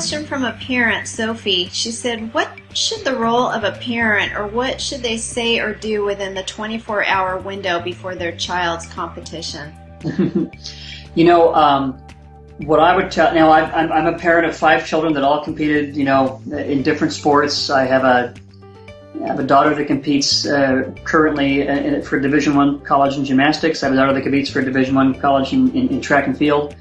question from a parent, Sophie. She said, What should the role of a parent or what should they say or do within the 24 hour window before their child's competition? you know, um, what I would tell now, I'm, I'm a parent of five children that all competed, you know, in different sports. I have a I have a daughter that competes uh, currently uh, for Division One college in gymnastics. I have a daughter that competes for Division One college in, in, in, track and field.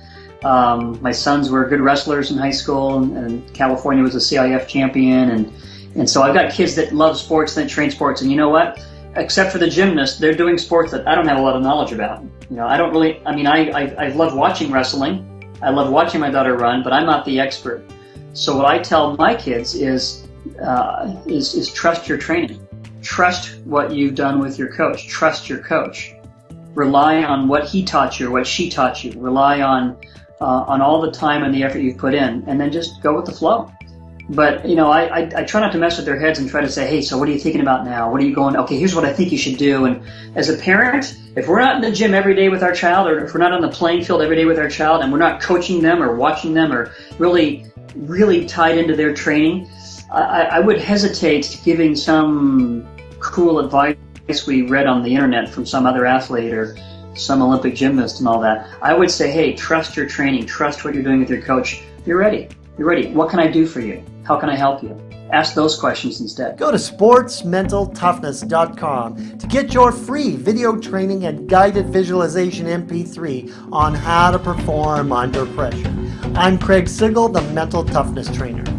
Um, my sons were good wrestlers in high school, and, and, California was a CIF champion, and and so I've got kids that love sports, that train sports, and you know what? Except for the gymnast, they're doing sports that I don't have a lot of knowledge about. You know, I don't really. I mean, I I, I love watching wrestling. I love watching my daughter run, but I'm not the expert. So what I tell my kids is uh, is, is trust your training. Trust what you've done with your coach. Trust your coach. Rely on what he taught you or what she taught you. Rely on uh, on all the time and the effort you've put in, and then just go with the flow. But you know, I, I, I try not to mess with their heads and try to say, hey, so what are you thinking about now? What are you going? Okay, here's what I think you should do. And as a parent, if we're not in the gym every day with our child, or if we're not on the playing field every day with our child, and we're not coaching them or watching them or really really tied into their training, I, I would hesitate to giving some cool advice we read on the internet from some other athlete or some Olympic gymnast and all that. I would say, hey, trust your training, trust what you're doing with your coach. You're ready. You're ready. What can I do for you? How can I help you? Ask those questions instead. Go to sportsmentaltoughness.com to get your free video training and guided visualization MP3 on how to perform under pressure. I'm Craig Sigl, the Mental Toughness Trainer.